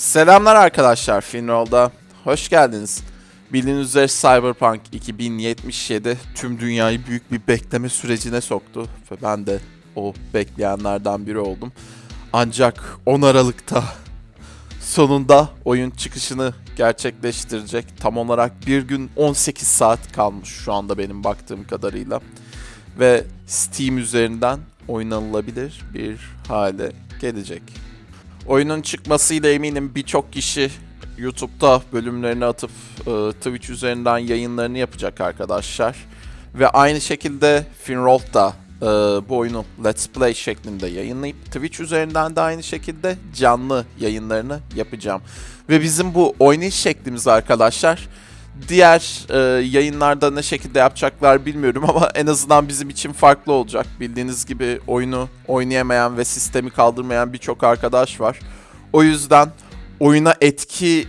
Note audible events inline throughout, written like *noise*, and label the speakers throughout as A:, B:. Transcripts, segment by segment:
A: Selamlar arkadaşlar Finroll'da. Hoş geldiniz. Bildiğiniz üzere Cyberpunk 2077 tüm dünyayı büyük bir bekleme sürecine soktu. Ve ben de o bekleyenlerden biri oldum. Ancak 10 Aralık'ta sonunda oyun çıkışını gerçekleştirecek. Tam olarak bir gün 18 saat kalmış şu anda benim baktığım kadarıyla. Ve Steam üzerinden oynanılabilir bir hale gelecek. Oyunun çıkmasıyla eminim birçok kişi YouTube'da bölümlerini atıp e, Twitch üzerinden yayınlarını yapacak arkadaşlar. Ve aynı şekilde Finroll da e, bu oyunu Let's Play şeklinde yayınlayıp Twitch üzerinden de aynı şekilde canlı yayınlarını yapacağım. Ve bizim bu oynayış şeklimiz arkadaşlar diğer e, yayınlarda ne şekilde yapacaklar bilmiyorum ama en azından bizim için farklı olacak. Bildiğiniz gibi oyunu oynayamayan ve sistemi kaldırmayan birçok arkadaş var. O yüzden oyuna etki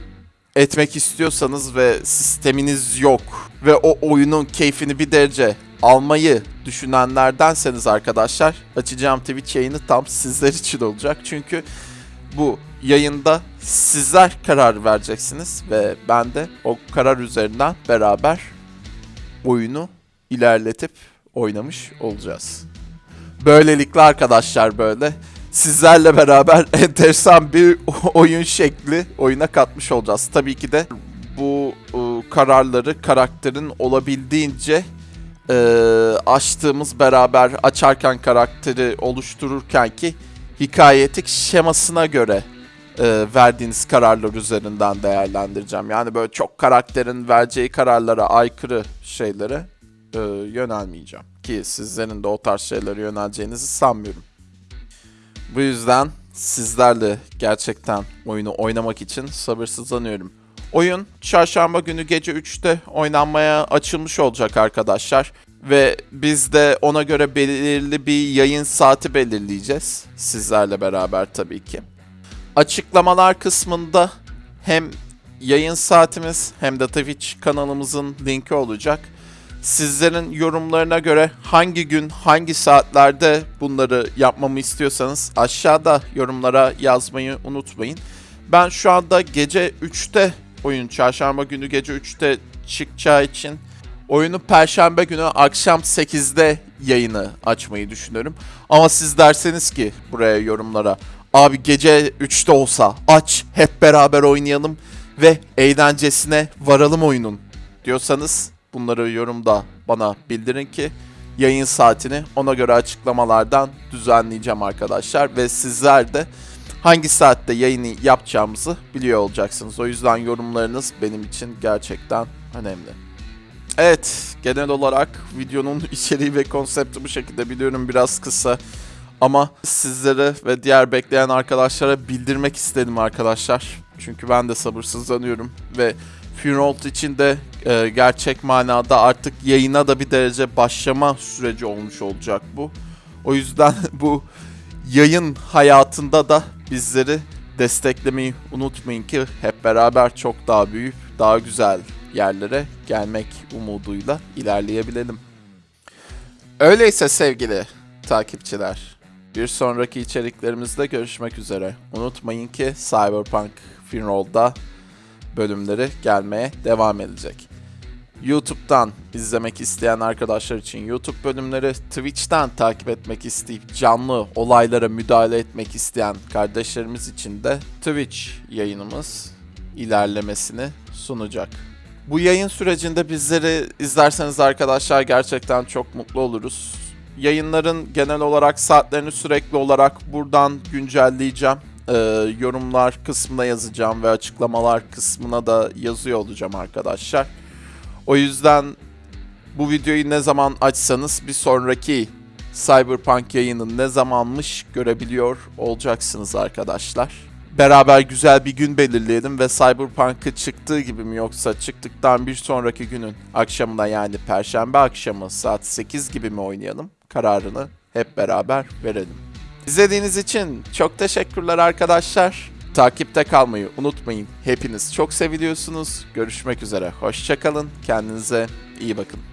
A: etmek istiyorsanız ve sisteminiz yok ve o oyunun keyfini bir derece almayı düşünenlerdenseniz arkadaşlar açacağım Twitch yayını tam sizler için olacak. Çünkü bu yayında sizler karar vereceksiniz ve ben de o karar üzerinden beraber oyunu ilerletip oynamış olacağız. Böylelikle arkadaşlar böyle sizlerle beraber *laughs* enteresan bir oyun şekli oyuna katmış olacağız. Tabii ki de bu e, kararları karakterin olabildiğince e, açtığımız beraber açarken karakteri oluştururken ki hikayetik şemasına göre e, verdiğiniz kararlar üzerinden değerlendireceğim. Yani böyle çok karakterin vereceği kararlara aykırı şeylere e, yönelmeyeceğim. Ki sizlerin de o tarz şeylere yöneleceğinizi sanmıyorum. Bu yüzden sizlerle gerçekten oyunu oynamak için sabırsızlanıyorum. Oyun çarşamba günü gece 3'te oynanmaya açılmış olacak arkadaşlar. Ve biz de ona göre belirli bir yayın saati belirleyeceğiz. Sizlerle beraber tabii ki. Açıklamalar kısmında hem yayın saatimiz hem de Twitch kanalımızın linki olacak. Sizlerin yorumlarına göre hangi gün, hangi saatlerde bunları yapmamı istiyorsanız aşağıda yorumlara yazmayı unutmayın. Ben şu anda gece 3'te oyun çarşamba günü gece 3'te çıkacağı için oyunu perşembe günü akşam 8'de yayını açmayı düşünüyorum. Ama siz derseniz ki buraya yorumlara abi gece 3'te olsa aç hep beraber oynayalım ve eğlencesine varalım oyunun diyorsanız bunları yorumda bana bildirin ki yayın saatini ona göre açıklamalardan düzenleyeceğim arkadaşlar ve sizler de hangi saatte yayını yapacağımızı biliyor olacaksınız. O yüzden yorumlarınız benim için gerçekten önemli. Evet, genel olarak videonun *laughs* içeriği ve konsepti bu şekilde biliyorum biraz kısa. Ama sizlere ve diğer bekleyen arkadaşlara bildirmek istedim arkadaşlar. Çünkü ben de sabırsızlanıyorum ve Funeral için de e, gerçek manada artık yayına da bir derece başlama süreci olmuş olacak bu. O yüzden *laughs* bu yayın hayatında da bizleri desteklemeyi unutmayın ki hep beraber çok daha büyük, daha güzel yerlere gelmek umuduyla ilerleyebilelim. Öyleyse sevgili takipçiler, bir sonraki içeriklerimizde görüşmek üzere. Unutmayın ki Cyberpunk Finroll'da bölümleri gelmeye devam edecek. YouTube'dan izlemek isteyen arkadaşlar için YouTube bölümleri, Twitch'ten takip etmek isteyip canlı olaylara müdahale etmek isteyen kardeşlerimiz için de Twitch yayınımız ilerlemesini sunacak. Bu yayın sürecinde bizleri izlerseniz arkadaşlar gerçekten çok mutlu oluruz. Yayınların genel olarak saatlerini sürekli olarak buradan güncelleyeceğim. Ee, yorumlar kısmına yazacağım ve açıklamalar kısmına da yazıyor olacağım arkadaşlar. O yüzden bu videoyu ne zaman açsanız bir sonraki Cyberpunk yayını ne zamanmış görebiliyor olacaksınız arkadaşlar. Beraber güzel bir gün belirleyelim ve Cyberpunk'ı çıktığı gibi mi yoksa çıktıktan bir sonraki günün akşamına yani perşembe akşamı saat 8 gibi mi oynayalım kararını hep beraber verelim. İzlediğiniz için çok teşekkürler arkadaşlar. Takipte kalmayı unutmayın. Hepiniz çok seviliyorsunuz. Görüşmek üzere. Hoşçakalın. Kendinize iyi bakın.